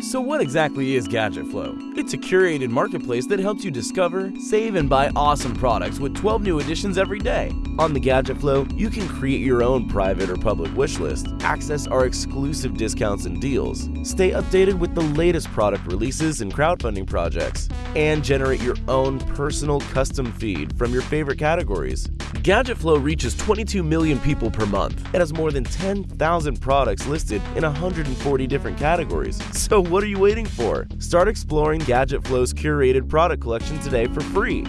So what exactly is Gadget Flow? It's a curated marketplace that helps you discover, save, and buy awesome products with 12 new additions every day. On the Gadget Flow, you can create your own private or public wish list, access our exclusive discounts and deals, stay updated with the latest product releases and crowdfunding projects, and generate your own personal custom feed from your favorite categories. Gadget Flow reaches 22 million people per month. and has more than 10,000 products listed in 140 different categories. So what are you waiting for? Start exploring Gadget Flow's curated product collection today for free.